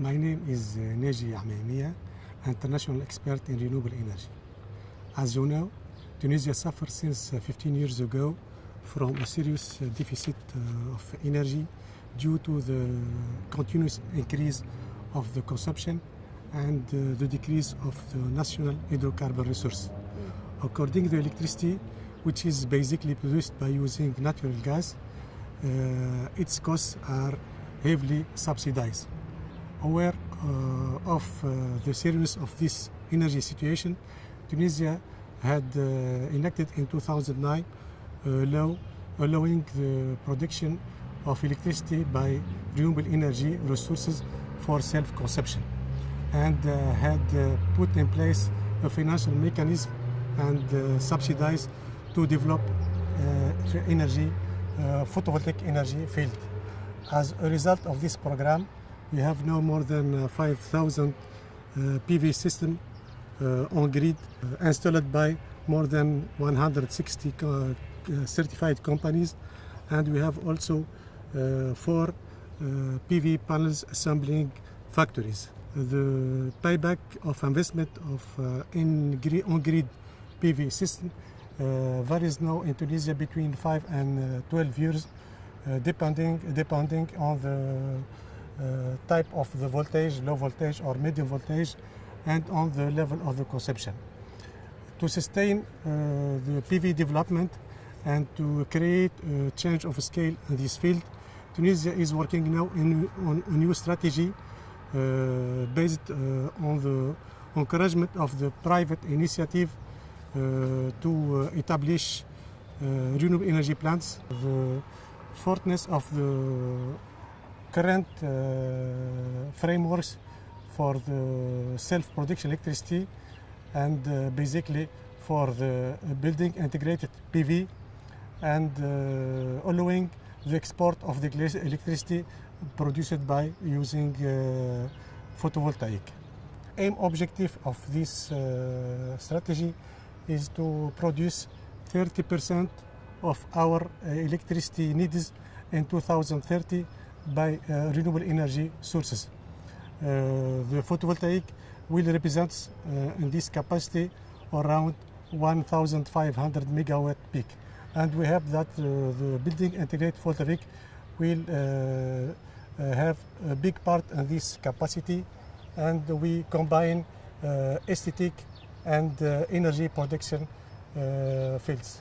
My name is uh, Neji Amaimia, international expert in renewable energy. As you know, Tunisia suffers since uh, 15 years ago from a serious uh, deficit uh, of energy due to the continuous increase of the consumption and the decrease of the national hydrocarbon resource. According to electricity, which is basically produced by using natural gas, uh, its costs are heavily subsidized. Aware uh, of uh, the seriousness of this energy situation, Tunisia had uh, enacted in 2009 a law allowing the production of electricity by renewable energy resources for self-consumption and uh, had uh, put in place a financial mechanism and uh, subsidized to develop energy, photovoltaic energy field. As a result of this program, we have no more than uh, 5,000 uh, PV system uh, on grid installed by more than 160 uh, certified companies and we have also four PV panels assembling factories. The payback of investment of uh, in grid, on-grid PV system uh, varies now in Tunisia between 5 and uh, 12 years uh, depending, depending on the type of the voltage, low voltage or medium voltage and on the level of the consumption. To sustain uh, the PV development and to create a change of scale in this field, Tunisia is working now in, on a new strategy uh, based uh, on the encouragement of the private initiative uh, to uh, establish uh, renewable energy plants. The fortness of the current uh, frameworks for the self-production electricity and uh, basically for the building integrated PV and uh, allowing the export of the electricity produced by using photovoltaic. Aim objective of this strategy is to produce 30% of our electricity needs in 2030 by uh, renewable energy sources. Uh, the photovoltaic will represent uh, in this capacity around 1,500 megawatt peak. And we have that the building integrated photovoltaic will have a big part in this capacity and we combine uh, aesthetic and uh, energy production uh, fields.